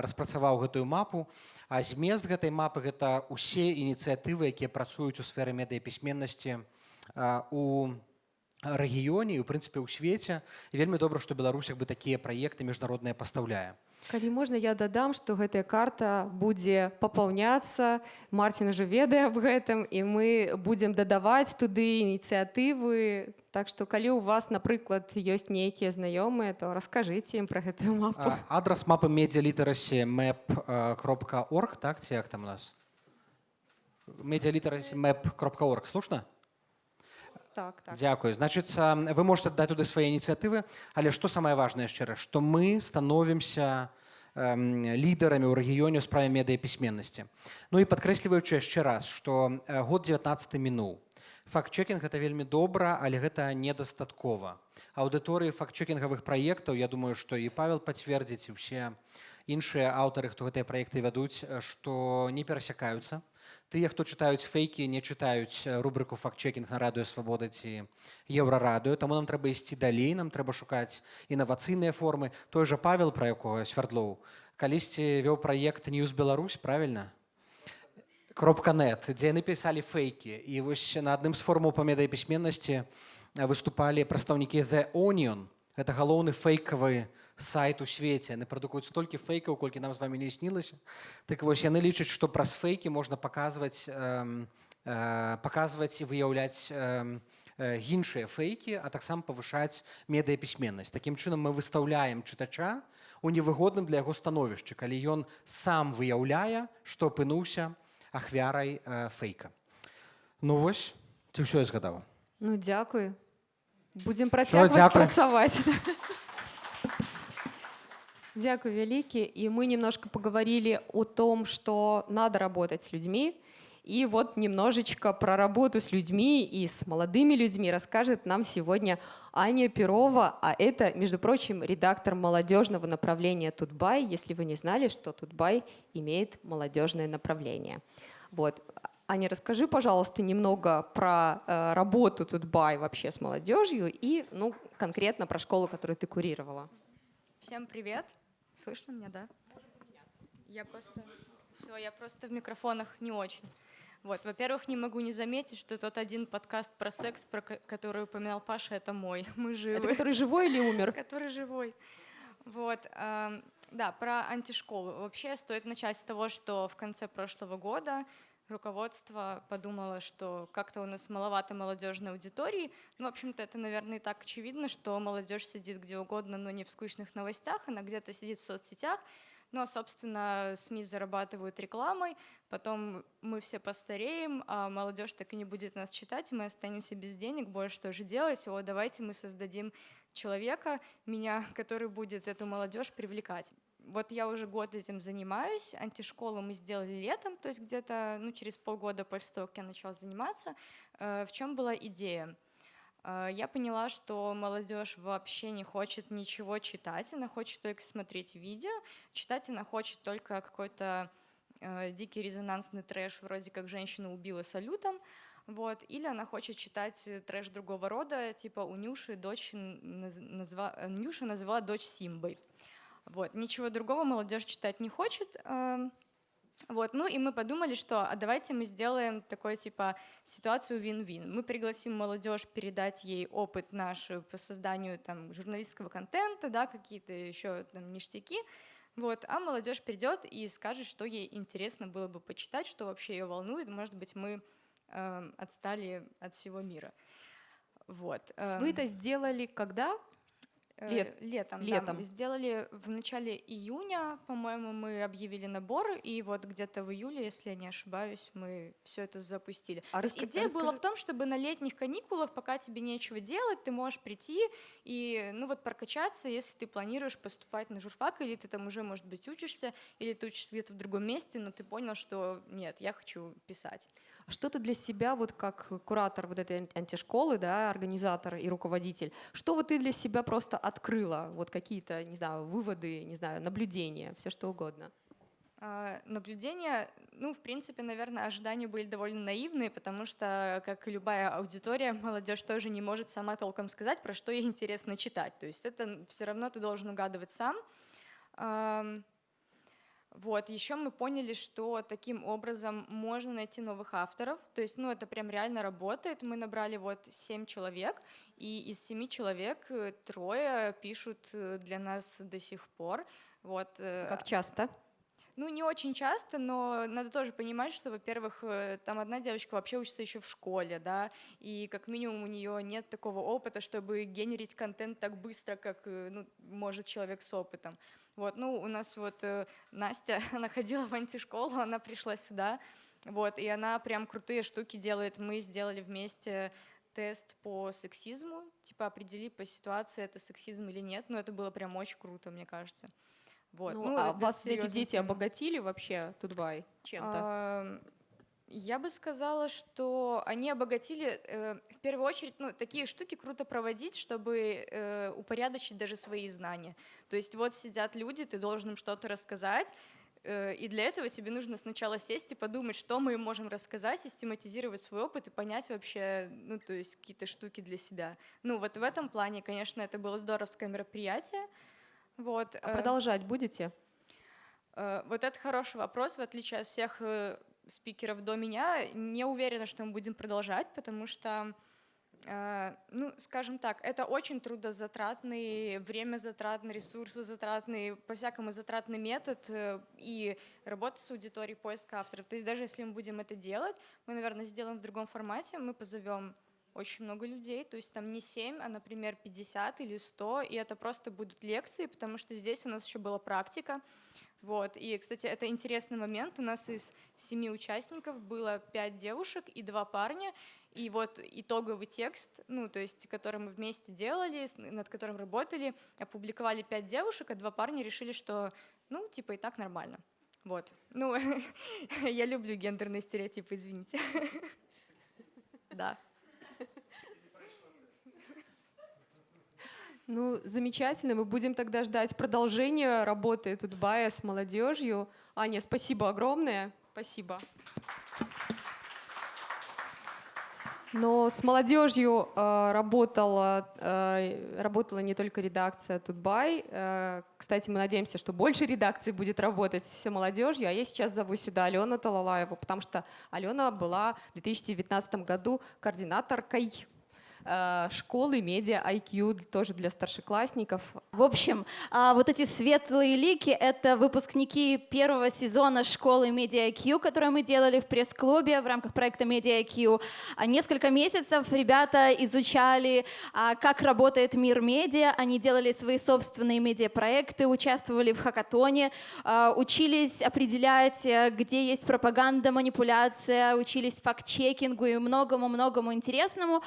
распрацаваў гэтую мапу. А змест гэтай мапы гэта усе ініцыятывы якія працуюць у сферы медыяпісьменнасці э, у рэгіёне і у прынцыпе ў свеце вельмі добра што беларусь як бы такія праекты міжнародныя пастаўляе Калі можна я дадам што гэтая карта будзе папаўняцца. Марцін ужо ведае аб гэтым і мы будзем дадаваць туды ініцыятывы. Так што калі у вас напрыклад ёсць нейкія знаёмыя то раскажыце ім пра гэтую мапу. А, адрес мапы медиалитераси map.org, так, ці як там у нас? Медиалитераси map.org, слушно? Так, так. Дякую. Значит, а, вы можете дать туда свои инициативы, але что самое важное еще раз, что мы становимся эм, лидерами ў рэгіёне ў справе медыяпісьменнасці. Ну і падкрэсліваючы яшчэ раз, што э, год 19 мінуў. Факт-чекінг гэта вельмі добра, але гэта недастаткова. Аўдыторыі факт-чекінгавых праектаў, я думаю, што і Павел пацвердзіць і ўсе іншыя аўтары, хто гэтыя праекты вядуць, э, што не перасякаюцца. Тыя, хто чытаюць фейкі, не чытаюць э, рубрыку фактчэкінг на радыё свабода ці еўрарадыё. Таму нам трэба ісці далей, нам трэба шукаць інавацыйныя формы. Той жа Павел, пра якога свярдлоў, калісьці вёў праект News Беларусь, правільна? кропка net, дзе яны пісалі фейкі. І вось на адным з форумаў па медыяпісьменнасці выступалі прадстаўнікі The Onion. Гэта галоўны фейкавы сайт у свеце. Яны прадукуюць столькі фейкаў, колькі нам з вами не снілася. Так вось яны лічаць, што праз фейкі можна паказваць, эм, э, паказваць і выяўляць эм, э, іншыя фейкі, а таксама павышаць медыяпісьменнасць. Такім чынам мы выстаўляем чытача у невыгодным для яго становішча, калі ён сам выяўляе, што апынуўся ахвярай э, фейка. Ну вось, ці ўсё я згадаў. Ну дзякуй будзем працягваць дзякуй. працаваць Дякую вялікі і мы немножко поговорили о том что надо работать с людьми и вот немножечко про работу с людьми и с молодыми людьми расскажет нам сегодня Аня Перова, а это, между прочим, редактор молодежного направления Тутбай, если вы не знали, что Тутбай имеет молодежное направление. Вот. Аня, расскажи, пожалуйста, немного про э, работу Тутбай вообще с молодежью и, ну, конкретно про школу, которую ты курировала. Всем привет. Слышно меня, да? Я просто... Все, я просто в микрофонах не очень. Вот, во-первых, не могу не заметить, что тот один подкаст про секс, про ко- который упоминал Паша, это мой. Мы живы. Это который живой или умер? который живой. Вот, эм, да, про антишколу. Вообще стоит начать с того, что в конце прошлого года руководство подумало, что как-то у нас маловато молодежной аудитории. Ну, в общем-то, это, наверное, и так очевидно, что молодежь сидит где угодно, но не в скучных новостях, она где-то сидит в соцсетях, ну, а, собственно, СМИ зарабатывают рекламой, потом мы все постареем, а молодежь так и не будет нас читать, мы останемся без денег, больше что же делать, о, давайте мы создадим человека, меня, который будет эту молодежь привлекать. Вот я уже год этим занимаюсь, антишколу мы сделали летом, то есть где-то ну, через полгода после того, как я начала заниматься. Э, В чем была идея? Э, Я поняла, что молодежь вообще не хочет ничего читать, она хочет только смотреть видео, читать она хочет только какой-то э, дикий резонансный трэш, вроде как женщину убила салютом, вот, или она хочет читать трэш другого рода, типа у Нюши дочь назва... Нюша назвала дочь Симбой. Вот, ничего другого молодежь читать не хочет. эм, Вот, ну и мы подумали, что а давайте мы сделаем такой типа ситуацию вин-вин. Мы пригласим молодежь передать ей опыт наш по созданию там журналистского контента, да, какие-то еще там ништяки. Вот, а молодежь придет и скажет, что ей интересно было бы почитать, что вообще ее волнует. Может быть, мы эм, отстали от всего мира. Вот. Есть Вы эм, это сделали когда? Э, Лет- летом. да. летом. Мы сделали в начале июня, по-моему, мы объявили набор, и вот где-то в июле, если я не ошибаюсь, мы все это запустили. А раска- идея была расскажи- в том, чтобы на летних каникулах, пока тебе нечего делать, ты можешь прийти и, ну вот, прокачаться, если ты планируешь поступать на журфак, или ты там уже, может быть, учишься, или ты учишься где-то в другом месте, но ты понял, что нет, я хочу писать. Что ты для себя, вот как куратор вот этой ан- антишколы, да, организатор и руководитель, что вот ты для себя просто открыла? Вот какие-то, не знаю, выводы, не знаю, наблюдения, все что угодно. А, Наблюдения, ну, в принципе, наверное, ожидания были довольно наивные, потому что, как и любая аудитория, молодежь тоже не может сама толком сказать, про что ей интересно читать. То есть это все равно ты должен угадывать сам. Вот, еще мы поняли, что таким образом можно найти новых авторов. То есть, ну, это прям реально работает. Мы набрали вот семь человек, и из семи человек э, трое пишут э, для нас до сих пор. Вот. э, Как часто? Ну, не очень часто, но надо тоже понимать, что, во-первых, э, там одна девочка вообще учится еще в школе, да, и как минимум у нее нет такого опыта, чтобы генерить контент так быстро, как э, ну, может человек с опытом. Вот, ну, у нас вот э, Настя, она ходила в антишколу, она пришла сюда, вот, и она прям крутые штуки делает. Мы сделали вместе тест по сексизму, типа определи по ситуации, это сексизм или нет, но это было прям очень круто, мне кажется. Вот. Ну, а это вас эти дети тема. обогатили вообще, Тутбай, чем-то? Я бы сказала, что они обогатили, э, в первую очередь, ну, такие штуки круто проводить, чтобы э, упорядочить даже свои знания. То есть вот сидят люди, ты должен им что-то рассказать, э, и для этого тебе нужно сначала сесть и подумать, что мы им можем рассказать, систематизировать свой опыт и понять вообще, ну, то есть какие-то штуки для себя. Ну, вот в этом плане, конечно, это было здоровское мероприятие. Вот. А э, продолжать будете? Э, Вот это хороший вопрос. В отличие от всех э, спикеров до меня, не уверена, что мы будем продолжать, потому что, ну, скажем так, это очень трудозатратный, времязатратный, ресурсозатратный, по-всякому затратный метод и работа с аудиторией, поиск авторов. То есть даже если мы будем это делать, мы, наверное, сделаем в другом формате, мы позовем очень много людей, то есть там не 7, а, например, 50 или 100, и это просто будут лекции, потому что здесь у нас еще была практика. Вот. И, кстати, это интересный момент. У нас из семи участников было пять девушек и два парня. И вот итоговый текст, ну, то есть, который мы вместе делали, над которым работали, опубликовали пять девушек, а два парня решили, что, ну, типа, и так нормально. Вот. Ну, я люблю гендерные стереотипы, извините. Да. Ну, замечательно. Мы будем тогда ждать продолжения работы Тутбая с молодежью. Аня, спасибо огромное. Спасибо. Но с молодежью э, работала, э, работала не только редакция Тутбай. Э, кстати, мы надеемся, что больше редакций будет работать с молодежью. А я сейчас зову сюда Алену Талалаеву, потому что Алена была в 2019 году координаторкой школы медиа IQ, тоже для старшеклассников. В общем, а, вот эти светлые лики — это выпускники первого сезона школы Media IQ, которую мы делали в пресс-клубе в рамках проекта Media IQ. А Несколько месяцев ребята изучали, а, как работает мир медиа, они делали свои собственные медиапроекты, участвовали в хакатоне, учились определять, э, где есть пропаганда, манипуляция, учились факт-чекингу и многому-многому интересному.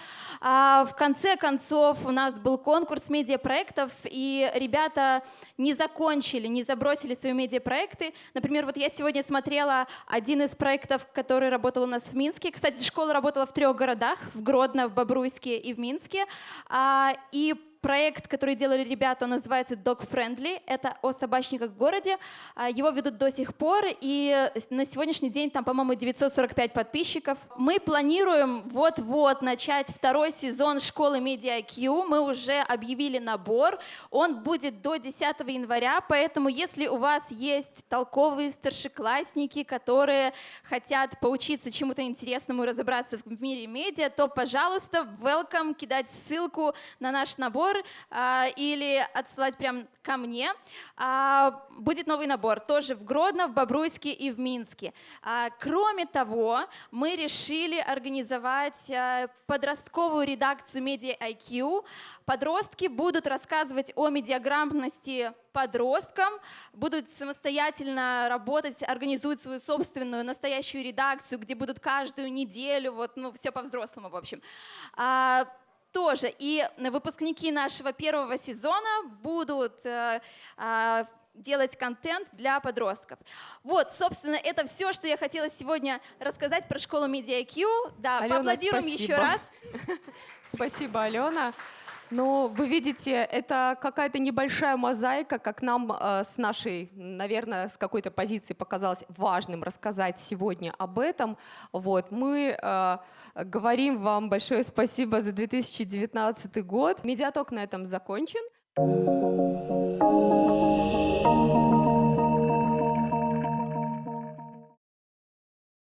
В конце концов у нас был конкурс медиапроектов, и ребята не закончили, не забросили свои медиапроекты. Например, вот я сегодня смотрела один из проектов, который работал у нас в Минске. Кстати, школа работала в трех городах, в Гродно, в Бобруйске и в Минске. А, И проект, который делали ребята, он называется Dog Friendly. Это о собачниках в городе. А, Его ведут до сих пор, и на сегодняшний день там, по-моему, 945 подписчиков. Мы планируем вот-вот начать второй сезон школы Media IQ. Мы уже объявили набор. Он будет до 10 января, поэтому если у вас есть толковые старшеклассники, которые хотят поучиться чему-то интересному и разобраться в мире медиа, то, пожалуйста, welcome, кидать ссылку на наш набор а, или отсылать прям ко мне. А, будет новый набор тоже в Гродно, в Бобруйске и в Минске. А, кроме того, мы решили организовать подростковую редакцию Media IQ. Подростки будут рассказывать о медиаграмотности подросткам, будут самостоятельно работать, организуют свою собственную настоящую редакцию, где будут каждую неделю, вот, ну, все по-взрослому, в общем. Тоже. И выпускники нашего первого сезона будут э, а, делать контент для подростков. Вот, собственно, это все, что я хотела сегодня рассказать про школу Media IQ. Да, Алена, поаплодируем еще спасибо. раз. Спасибо, Алена. Ну, вы видите, это какая-то небольшая мозаика, как нам э, с нашей, наверное, с какой-то позиции показалось важным рассказать сегодня об этом. Вот, мы э, говорим вам большое спасибо за 2019 год. Медиаток на этом закончен.